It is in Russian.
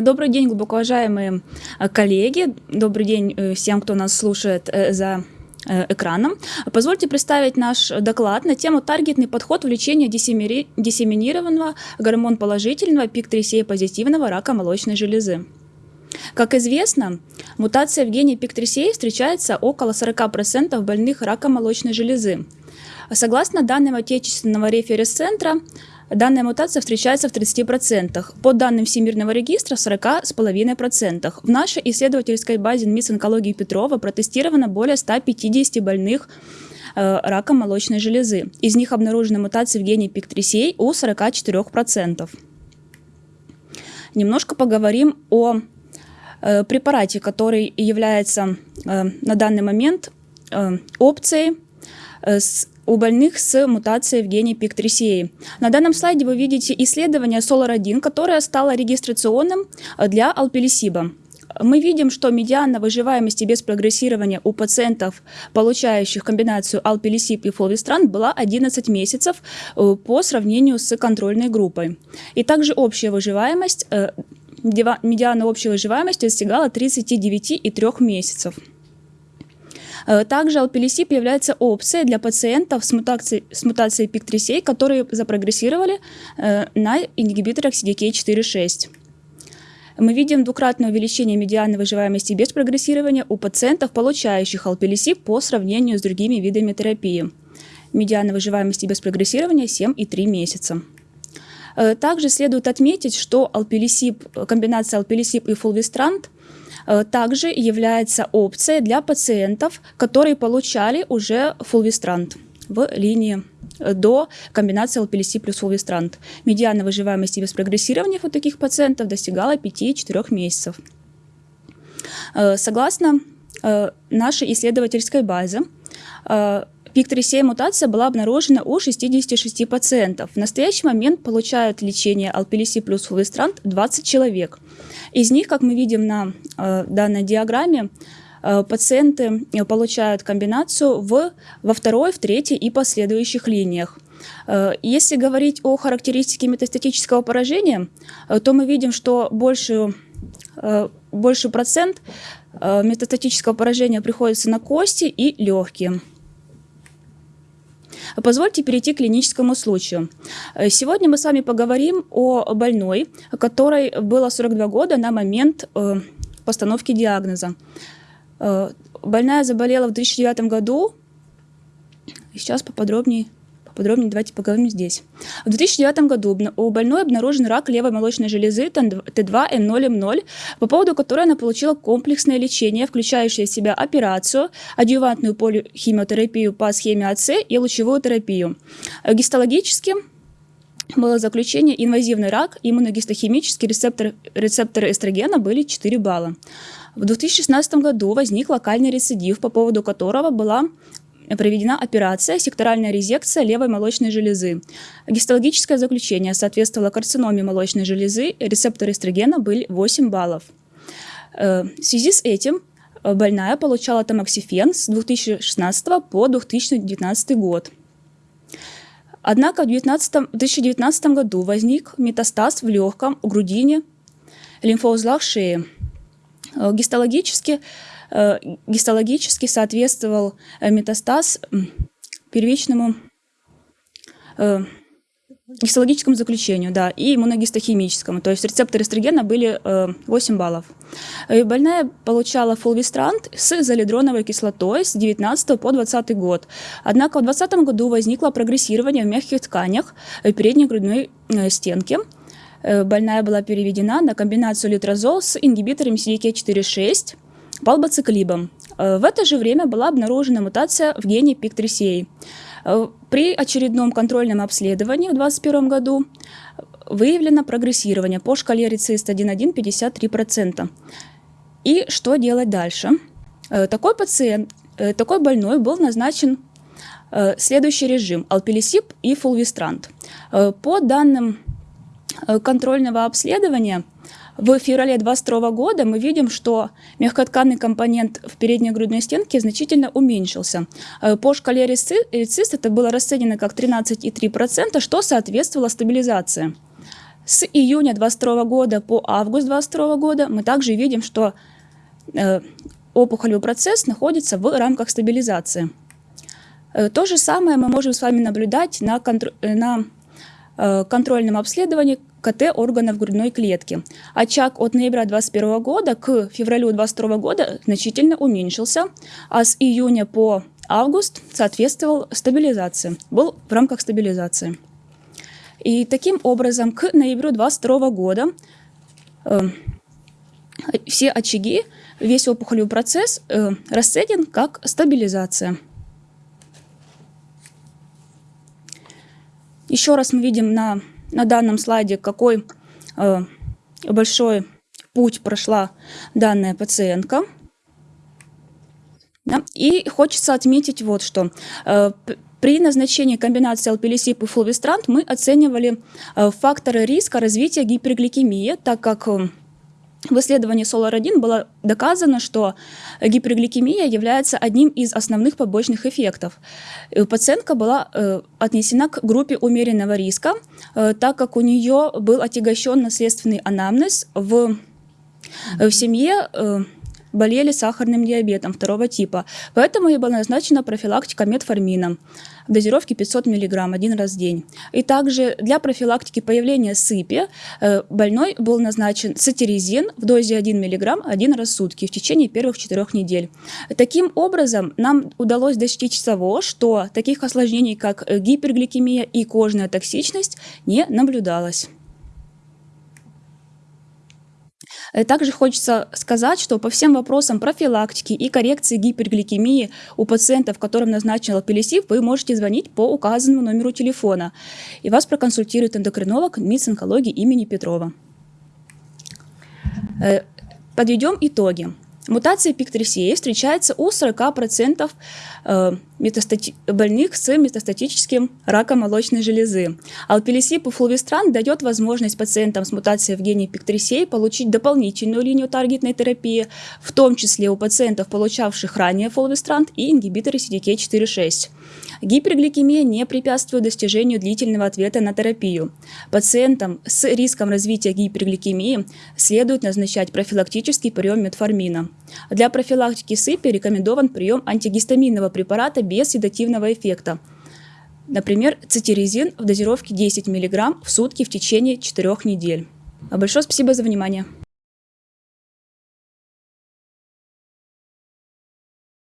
Добрый день, глубоко уважаемые э, коллеги. Добрый день э, всем, кто нас слушает э, за экраном. Позвольте представить наш доклад на тему «Таргетный подход в лечении диссеминированного гормон положительного пик-3 позитивного рака молочной железы». Как известно, мутация в гене пик-3 встречается около 40% больных раком молочной железы. Согласно данным отечественного референс-центра, Данная мутация встречается в 30%, по данным Всемирного регистра в 40,5%. В нашей исследовательской базе НМИС онкологии Петрова протестировано более 150 больных э, раком молочной железы. Из них обнаружены мутации в гене PIK3CA у 44%. Немножко поговорим о э, препарате, который является э, на данный момент э, опцией э, у больных с мутацией в гене PIK3CA. На данном слайде вы видите исследование SOLAR-1, которое стало регистрационным э, для алпилисиба. Мы видим, что медиана выживаемости без прогрессирования у пациентов, получающих комбинацию алпилисип и фолвистран, была 11 месяцев э, по сравнению с контрольной группой. И также общая выживаемость, э, медиана общей выживаемости достигала 39,3 месяцев. Э, также алпилисип является опцией для пациентов с мутацией, с мутацией PIK3CA, которые запрогрессировали э, на ингибиторах CDK4-6. Мы видим двукратное увеличение медианной выживаемости без прогрессирования у пациентов, получающих алпилисип по сравнению с другими видами терапии. Медианная выживаемости без прогрессирования 7,3 месяца. Э, также следует отметить, что алпилисип, комбинация алпилисип и фулвистрант также является опцией для пациентов, которые получали уже фулвистрант в линии э, до комбинации ЛПЛС плюс фулвистрант. Медиана выживаемости без прогрессирования у таких пациентов достигала 5-4 месяцев. Э, согласно нашей исследовательской базе, Пик-3 мутация была обнаружена у 66 пациентов. В настоящий момент получают лечение Алпилиси плюс фулвистрант 20 человек. Из них, как мы видим на э, данной диаграмме, э, пациенты получают комбинацию в, во второй, в третьей и последующих линиях. Э, если говорить о характеристике метастатического поражения, э, то мы видим, что большую, э, больший процент метастатического поражения приходится на кости и легкие. Позвольте перейти к клиническому случаю. Э, сегодня мы с вами поговорим о больной, которой было 42 года на момент э, постановки диагноза. Э, больная заболела в 2009 году. Сейчас поподробнее Подробнее давайте поговорим здесь. В 2009 году у больной обнаружен рак левой молочной железы T2N0M0, по поводу которой она получила комплексное лечение, включающее в себя операцию, адъювантную полихимиотерапию по схеме АЦ и лучевую терапию. Гистологически было заключение инвазивный рак, иммуногистохимический рецептор, рецепторы эстрогена были 4 балла. В 2016 году возник локальный рецидив, по поводу которого была проведена операция секторальная резекция левой молочной железы. Гистологическое заключение соответствовало карциноме молочной железы, рецепторы эстрогена были 8 баллов. Э, в связи с этим э, больная получала тамоксифен с 2016 по 2019 год. Однако в 2019 году возник метастаз в легком, грудине, лимфоузлах шеи. Э, гистологически гистологически соответствовал э, метастаз первичному э, гистологическому заключению, да, и иммуногистохимическому. То есть рецепторы эстрогена были 8 баллов. больная получала фулвистрант с залидроновой кислотой с 19 по 20 год. Однако в 2020 году возникло прогрессирование в мягких тканях передней грудной стенки. Больная была переведена на комбинацию литрозол с ингибиторами CDK4-6 балбоциклибом. Э, в это же время была обнаружена мутация в гене PIK3CA. Э, при очередном контрольном обследовании в 2021 году выявлено прогрессирование по шкале РИЦИСТ 1.1 53%. И что делать дальше? Э, такой пациент, такой больной был назначен следующий режим – алпилисип и фулвистрант. По данным контрольного обследования – в феврале 2022 года мы видим, что мягкотканный компонент в передней грудной стенке значительно уменьшился. Э, по шкале РИЦИС это было расценено как 13,3%, что соответствовало стабилизации. С июня 2022 года по август 2022 года мы также видим, что э, опухолевый процесс находится в рамках стабилизации. Э, то же самое мы можем с вами наблюдать на, контр на контрольном обследовании КТ органов грудной клетки. Очаг от ноября 2021 года к февралю 2022 года значительно уменьшился, а с июня по август соответствовал стабилизации, был в рамках стабилизации. И таким образом к ноябрю 2022 года э, все очаги, весь опухолевый процесс э, расценен как стабилизация. Еще раз мы видим на, на данном слайде, какой э, большой путь прошла данная пациентка. И хочется отметить вот что. Э, при назначении комбинации алпилисип и флувистрант мы оценивали э, факторы риска развития гипергликемии, так как в исследовании SOLAR-1 было доказано, что гипергликемия является одним из основных побочных эффектов. Пациентка была э, отнесена к группе умеренного риска, э, так как у нее был отягощен наследственный анамнез в, в семье э, болели сахарным диабетом второго типа. Поэтому ей была назначена профилактика метформином в дозировке 500 мг один раз в день. И также для профилактики появления сыпи э, больной был назначен сатиризин в дозе 1 мг один раз в сутки в течение первых четырех недель. Таким образом, нам удалось достичь того, что таких осложнений, как гипергликемия и кожная токсичность, не наблюдалось. Э, также хочется сказать, что по всем вопросам профилактики и коррекции гипергликемии у пациентов, которым назначен алпилисив, вы можете звонить по указанному номеру телефона. И вас проконсультирует эндокринолог МИЦ онкологии имени Петрова. Э, подведем итоги. Мутация пиктрисеи встречается у 40% э, метастати... больных с метастатическим раком молочной железы. Алпилисип и флувистран дает возможность пациентам с мутацией в гене пиктрисеи получить дополнительную линию таргетной терапии, в том числе у пациентов, получавших ранее флувистрант и ингибиторы CDK4-6. Гипергликемия не препятствует достижению длительного ответа на терапию. Пациентам с риском развития гипергликемии следует назначать профилактический прием метформина. Для профилактики сыпи рекомендован прием антигистаминного препарата без седативного эффекта. Например, цитиризин в дозировке 10 мг в сутки в течение 4 недель. Большое спасибо за внимание.